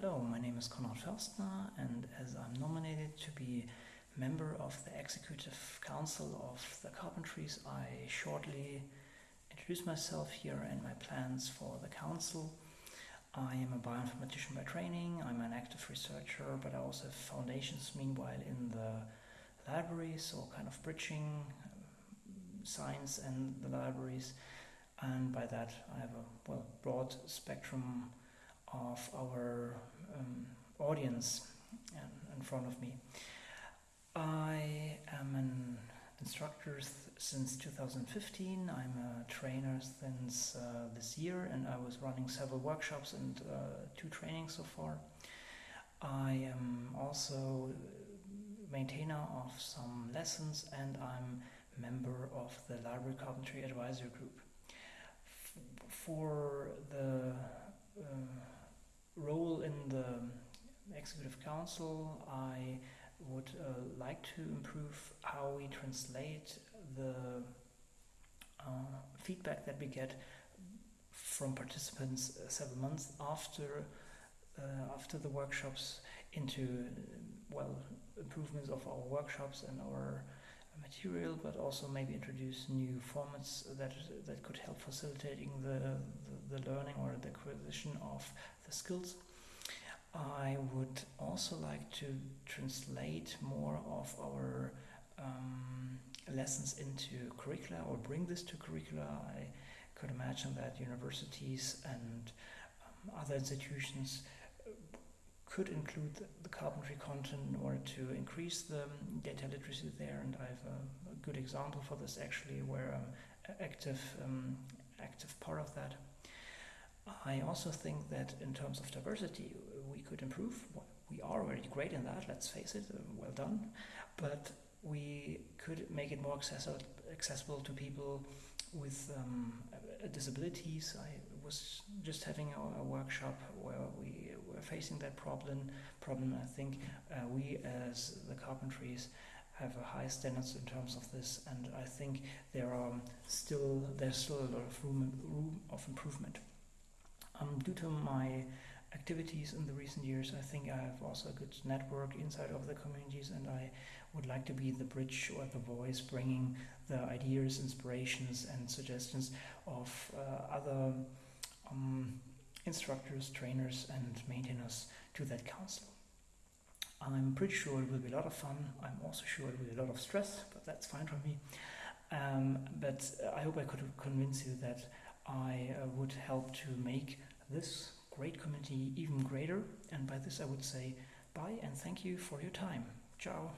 Hello, my name is Konrad Förstner, and as I'm nominated to be member of the Executive Council of the Carpentries, I shortly introduce myself here and my plans for the council. I am a bioinformatician by training, I'm an active researcher, but I also have foundations meanwhile in the libraries, so kind of bridging um, science and the libraries. And by that, I have a well broad spectrum of our um, audience in, front of me. I am an instructor since 2015. I'm a trainer since uh, this year, and I was running several workshops and uh, two trainings so far. I am also maintainer of some lessons, and I'm member of the Library Carpentry Advisory Group. F for the uh, role in the Executive Council, I would uh, like to improve how we translate the uh, feedback that we get from participants uh, several months after uh, after the workshops into well improvements of our workshops and our material, but also maybe introduce new formats that that could help facilitating the, the, the learning or the acquisition of the skills. I would also like to translate more of our um, lessons into curricula or bring this to curricula. I could imagine that universities and um, other institutions uh, could include the carpentry content in order to increase the data literacy there and I have a, a good example for this actually where I'm active, um, active part of that. I also think that in terms of diversity, we could improve. We are already great in that, let's face it, uh, well done. But we could make it more accessible, accessible to people with um, disabilities. I was just having a, a, workshop where we were facing that problem. Problem. I think uh, we, as the carpentries, have a high standards in terms of this, and I think there are still there's still a lot of room room of improvement. Um, due to my activities in the recent years, I think I have also a good network inside of the communities and I would like to be the bridge or the voice bringing the ideas, inspirations and suggestions of uh, other um, instructors, trainers and maintainers to that council. I'm pretty sure it will be a lot of fun. I'm also sure it will be a lot of stress, but that's fine for me. Um, but I hope I could convince you that I uh, would help to make this great community even greater. And by this I would say bye and thank you for your time. Ciao.